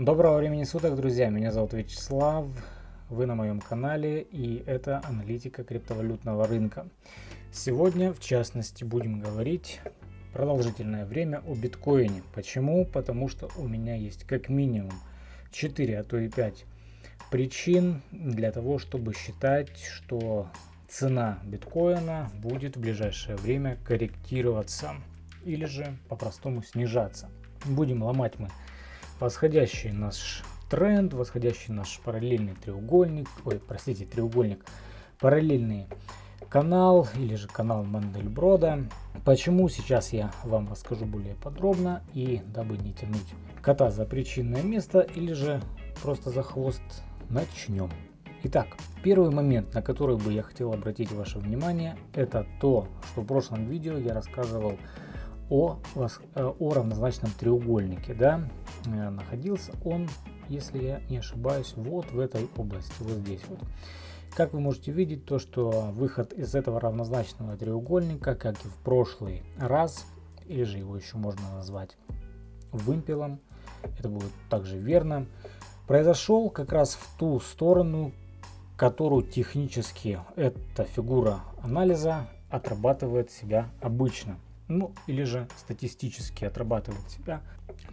Доброго времени суток, друзья! Меня зовут Вячеслав, вы на моем канале и это аналитика криптовалютного рынка. Сегодня, в частности, будем говорить продолжительное время о биткоине. Почему? Потому что у меня есть как минимум 4, а то и 5 причин для того, чтобы считать, что цена биткоина будет в ближайшее время корректироваться или же по-простому снижаться. Будем ломать мы восходящий наш тренд, восходящий наш параллельный треугольник, ой, простите, треугольник, параллельный канал или же канал Мандельброда. Почему сейчас я вам расскажу более подробно и дабы не тянуть кота за причинное место или же просто за хвост, начнем. Итак, первый момент, на который бы я хотел обратить ваше внимание, это то, что в прошлом видео я рассказывал о, э, о равнозначном треугольнике. Да? Э, находился он, если я не ошибаюсь, вот в этой области, вот здесь вот. Как вы можете видеть, то что выход из этого равнозначного треугольника, как и в прошлый раз, или же его еще можно назвать вымпелом, это будет также верно, произошел как раз в ту сторону, которую технически эта фигура анализа отрабатывает себя обычно ну или же статистически отрабатывать себя.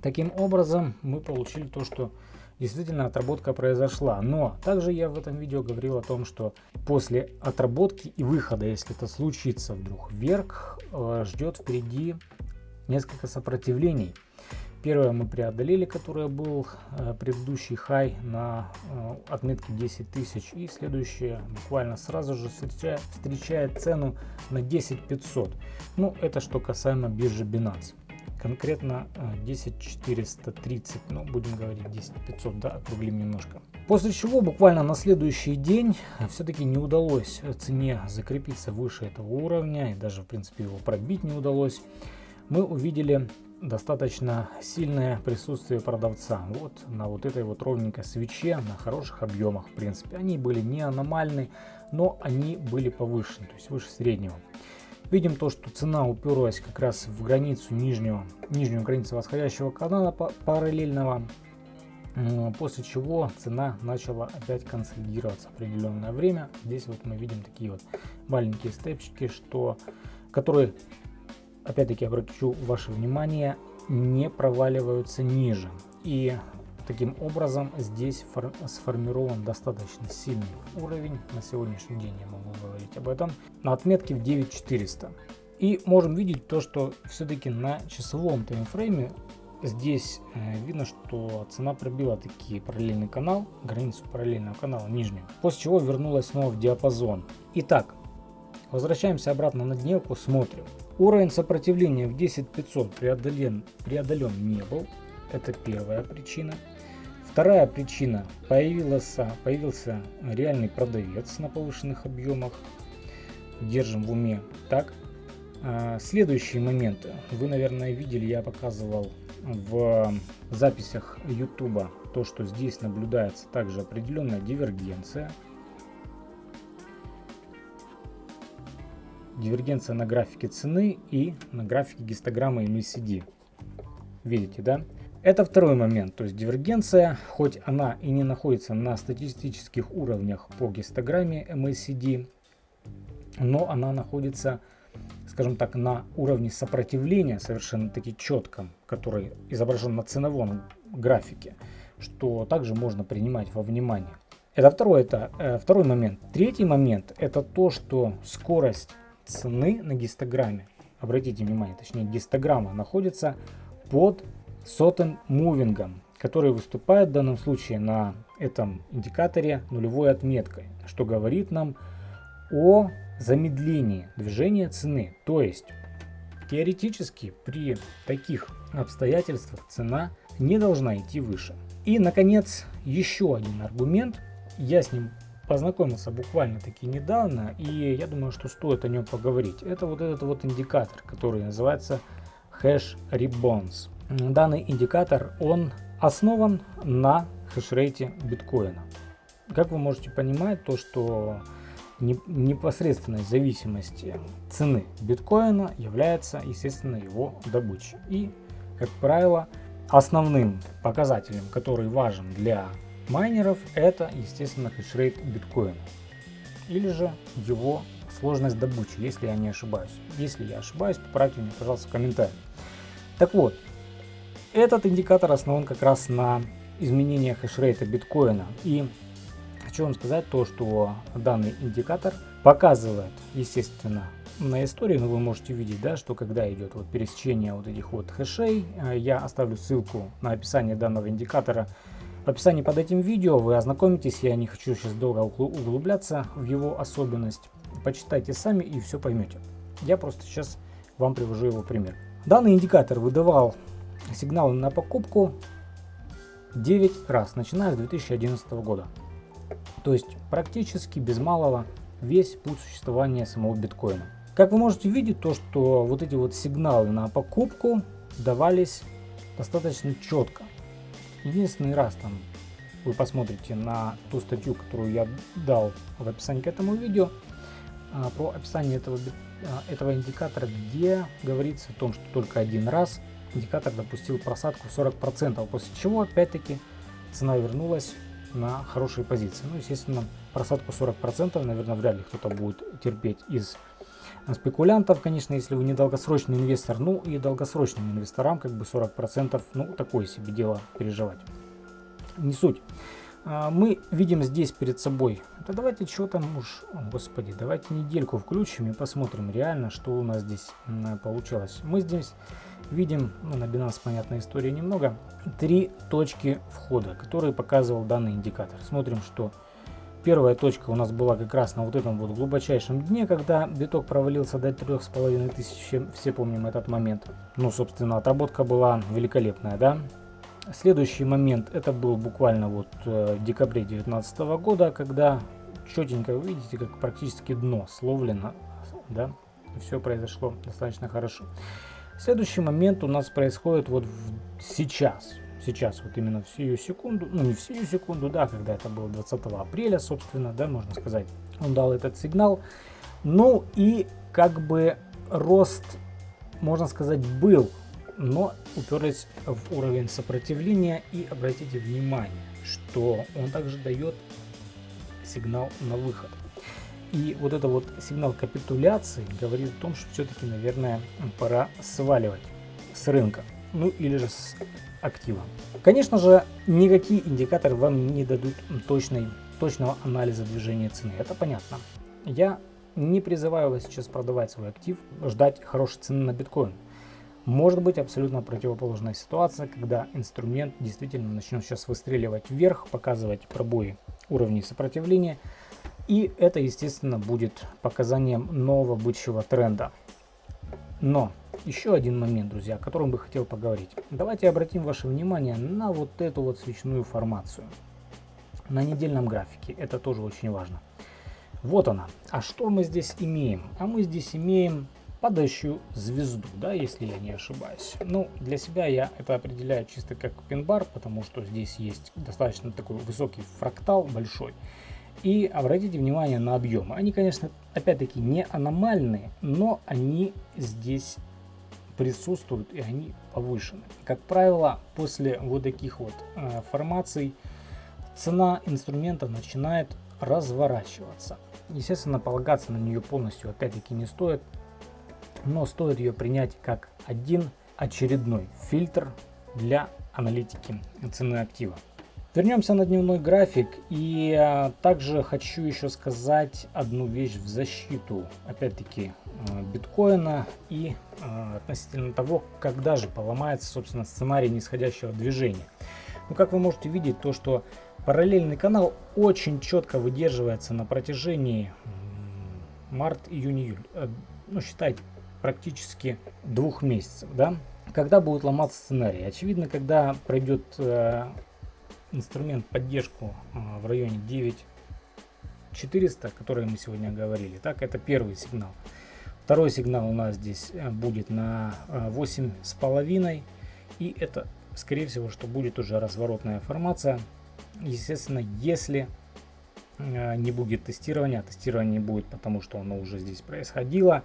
Таким образом мы получили то, что действительно отработка произошла. Но также я в этом видео говорил о том, что после отработки и выхода, если это случится вдруг вверх, э, ждет впереди несколько сопротивлений. Первое мы преодолели, которое был э, предыдущий хай на э, отметке 10 тысяч. И следующее буквально сразу же встречает, цену на 10 500. Ну, это что касаемо биржи Binance. Конкретно э, 10 430, ну, будем говорить 10 500, да, округлим немножко. После чего буквально на следующий день все-таки не удалось цене закрепиться выше этого уровня. И даже, в принципе, его пробить не удалось. Мы увидели достаточно сильное присутствие продавца. Вот на вот этой вот ровненькой свече, на хороших объемах, в принципе. Они были не аномальны, но они были повышены, то есть выше среднего. Видим то, что цена уперлась как раз в границу нижнего, нижнюю границу восходящего канала параллельного, после чего цена начала опять консолидироваться определенное время. Здесь вот мы видим такие вот маленькие степчики, что, которые опять-таки обращу ваше внимание, не проваливаются ниже. И таким образом здесь сформирован достаточно сильный уровень. На сегодняшний день я могу говорить об этом. На отметке в 9400. И можем видеть то, что все-таки на часовом таймфрейме здесь э, видно, что цена пробила такие параллельный канал, границу параллельного канала нижнюю, после чего вернулась снова в диапазон. Итак, возвращаемся обратно на дневку, смотрим. Уровень сопротивления в 10500 преодолен, преодолен не был. Это первая причина. Вторая причина. Появился, появился реальный продавец на повышенных объемах. Держим в уме. Так. А, следующие моменты. Вы, наверное, видели, я показывал в записях YouTube то, что здесь наблюдается также определенная дивергенция дивергенция на графике цены и на графике гистограммы MACD. Видите, да? Это второй момент, то есть дивергенция, хоть она и не находится на статистических уровнях по гистограмме MACD, но она находится, скажем так, на уровне сопротивления совершенно таки четком, который изображен на ценовом графике, что также можно принимать во внимание. Это второй, это, э, второй момент. Третий момент это то, что скорость цены на гистограмме, обратите внимание, точнее гистограмма находится под сотен мувингом, который выступает в данном случае на этом индикаторе нулевой отметкой, что говорит нам о замедлении движения цены. То есть теоретически при таких обстоятельствах цена не должна идти выше. И наконец еще один аргумент, я с ним познакомился буквально таки недавно, и я думаю, что стоит о нем поговорить. Это вот этот вот индикатор, который называется Hash Ribbons. Данный индикатор, он основан на хешрейте биткоина. Как вы можете понимать, то что непосредственной зависимости цены биткоина является, естественно, его добыча. И, как правило, основным показателем, который важен для майнеров, это, естественно, хешрейт биткоина. Или же его сложность добычи, если я не ошибаюсь. Если я ошибаюсь, поправьте меня, пожалуйста, в комментариях. Так вот, этот индикатор основан как раз на изменениях хешрейта биткоина. И хочу вам сказать то, что данный индикатор показывает, естественно, на истории, но вы можете видеть, да, что когда идет вот пересечение вот этих вот хэшей, э, я оставлю ссылку на описание данного индикатора в описании под этим видео, вы ознакомитесь, я не хочу сейчас долго углубляться в его особенность, почитайте сами и все поймете. Я просто сейчас вам привожу его пример. Данный индикатор выдавал сигналы на покупку 9 раз, начиная с 2011 года. То есть практически без малого весь путь существования самого биткоина. Как вы можете видеть, то что вот эти вот сигналы на покупку давались достаточно четко. Единственный раз там вы посмотрите на ту статью, которую я дал в описании к этому видео, а, про описание этого, а, этого индикатора, где говорится о том, что только один раз индикатор допустил просадку 40%, после чего опять-таки цена вернулась на хорошие позиции. Ну, естественно, просадку 40%, наверное, вряд ли кто-то будет терпеть из спекулянтов, конечно, если вы не долгосрочный инвестор. Ну и долгосрочным инвесторам как бы 40%, ну, такое себе дело переживать. Не суть. А, мы видим здесь перед собой. Да давайте что там уж, господи, давайте недельку включим и посмотрим реально, что у нас здесь получилось. Мы здесь видим, ну, на Binance понятная история немного, три точки входа, которые показывал данный индикатор. Смотрим, что первая точка у нас была как раз на вот этом вот глубочайшем дне, когда биток провалился до 3500, все помним этот момент. Ну, собственно, отработка была великолепная, да? Следующий момент, это был буквально вот э, в декабре 2019 года, когда четенько, вы видите, как практически дно словлено, да, все произошло достаточно хорошо. Следующий момент у нас происходит вот сейчас, сейчас вот именно в сию секунду, ну не в сию секунду, да, когда это было 20 апреля, собственно, да, можно сказать, он дал этот сигнал. Ну и как бы рост, можно сказать, был но уперлись в уровень сопротивления. И обратите внимание, что он также дает сигнал на выход. И вот это вот сигнал капитуляции говорит о том, что все-таки, наверное, пора сваливать с рынка. Ну или же с актива. Конечно же, никакие индикаторы вам не дадут точной, точного анализа движения цены. Это понятно. Я не призываю вас сейчас продавать свой актив, ждать хорошей цены на биткоин. Может быть абсолютно противоположная ситуация, когда инструмент действительно начнет сейчас выстреливать вверх, показывать пробои уровней сопротивления. И это, естественно, будет показанием нового будущего тренда. Но еще один момент, друзья, о котором бы хотел поговорить. Давайте обратим ваше внимание на вот эту вот свечную формацию. На недельном графике. Это тоже очень важно. Вот она. А что мы здесь имеем? А мы здесь имеем падающую звезду, да, если я не ошибаюсь. Ну, для себя я это определяю чисто как пин-бар, потому что здесь есть достаточно такой высокий фрактал большой. И обратите внимание на объемы. Они, конечно, опять-таки не аномальные, но они здесь присутствуют и они повышены. Как правило, после вот таких вот э, формаций цена инструмента начинает разворачиваться. Естественно, полагаться на нее полностью опять-таки не стоит но стоит ее принять как один очередной фильтр для аналитики цены актива. Вернемся на дневной график и а, также хочу еще сказать одну вещь в защиту опять-таки а, биткоина и а, относительно того, когда же поломается собственно сценарий нисходящего движения. Ну как вы можете видеть то, что параллельный канал очень четко выдерживается на протяжении март, июнь, июль. Э, ну считайте практически двух месяцев. Да? Когда будет ломаться сценарий? Очевидно, когда пройдет э, инструмент поддержку э, в районе 9400, о которой мы сегодня говорили. Так, это первый сигнал. Второй сигнал у нас здесь э, будет на э, 8,5. И это, скорее всего, что будет уже разворотная формация. Естественно, если э, не будет тестирования, а тестирование будет, потому что оно уже здесь происходило,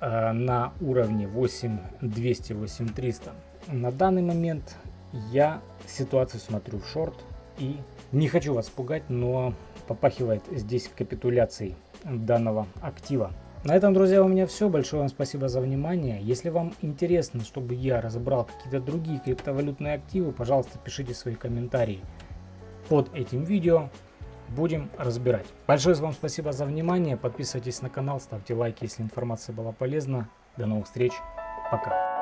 на уровне 8200 8300 на данный момент я ситуацию смотрю в шорт и не хочу вас пугать, но попахивает здесь капитуляцией данного актива. На этом, друзья, у меня все. Большое вам спасибо за внимание. Если вам интересно, чтобы я разобрал какие-то другие криптовалютные активы, пожалуйста, пишите свои комментарии под этим видео. Будем разбирать. Большое вам спасибо за внимание. Подписывайтесь на канал, ставьте лайки, если информация была полезна. До новых встреч. Пока.